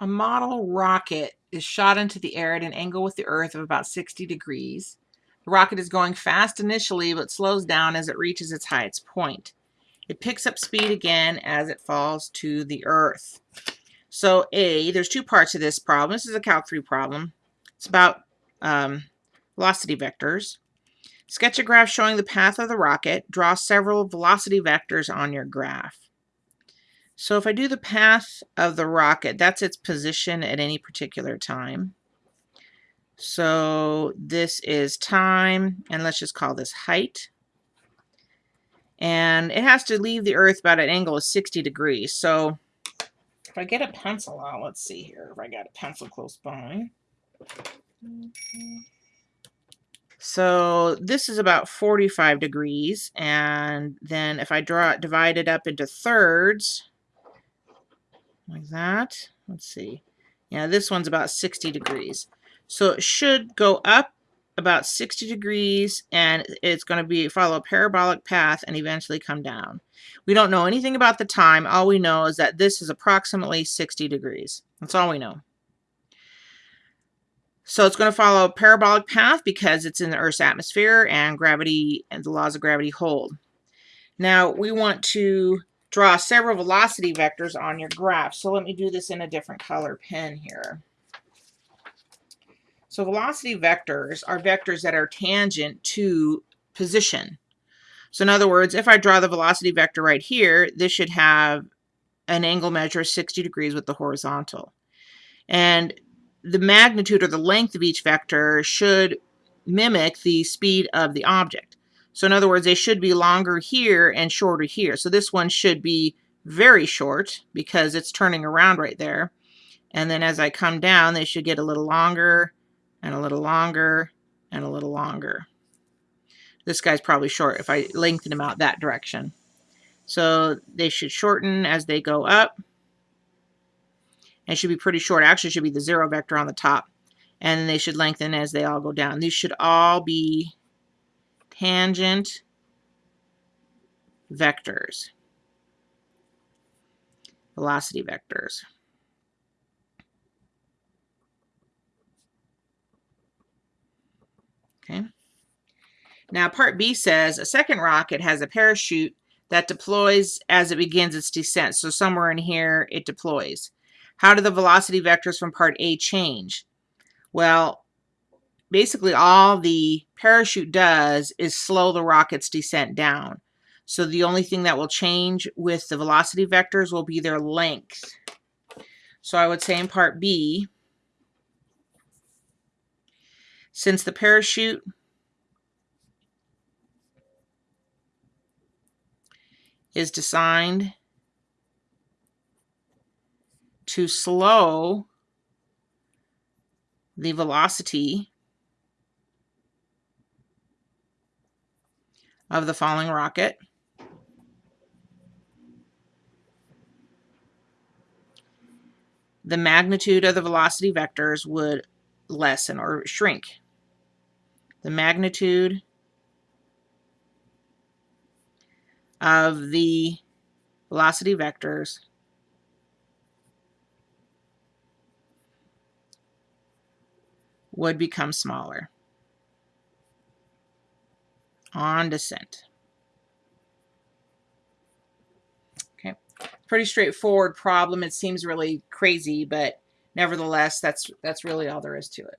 a model rocket is shot into the air at an angle with the Earth of about 60 degrees. The rocket is going fast initially, but slows down as it reaches its highest point. It picks up speed again as it falls to the Earth. So A, there's two parts of this problem. This is a Calc 3 problem. It's about um, velocity vectors. Sketch a graph showing the path of the rocket. Draw several velocity vectors on your graph. So if I do the path of the rocket, that's its position at any particular time. So this is time, and let's just call this height. And it has to leave the Earth about an angle of 60 degrees. So if I get a pencil out, let's see here, if I got a pencil close by. So this is about 45 degrees. And then if I draw it, divide it up into thirds, like that. Let's see. Yeah, this one's about 60 degrees. So it should go up about 60 degrees and it's going to be follow a parabolic path and eventually come down. We don't know anything about the time. All we know is that this is approximately 60 degrees. That's all we know. So it's going to follow a parabolic path because it's in the Earth's atmosphere and gravity and the laws of gravity hold. Now we want to draw several velocity vectors on your graph. So let me do this in a different color pen here. So velocity vectors are vectors that are tangent to position. So in other words, if I draw the velocity vector right here, this should have an angle measure of 60 degrees with the horizontal. And the magnitude or the length of each vector should mimic the speed of the object. So in other words, they should be longer here and shorter here. So this one should be very short because it's turning around right there. And then as I come down, they should get a little longer and a little longer and a little longer. This guy's probably short if I lengthen them out that direction. So they should shorten as they go up. And should be pretty short. Actually, should be the zero vector on the top. And they should lengthen as they all go down. These should all be tangent vectors, velocity vectors. Okay. Now part B says a second rocket has a parachute that deploys as it begins its descent. So somewhere in here it deploys. How do the velocity vectors from part A change? Well, basically all the parachute does is slow the rocket's descent down. So the only thing that will change with the velocity vectors will be their length. So I would say in part B, since the parachute is designed to slow the velocity of the falling rocket. The magnitude of the velocity vectors would lessen or shrink. The magnitude of the velocity vectors would become smaller on descent. Okay, pretty straightforward problem. It seems really crazy, but nevertheless, that's that's really all there is to it.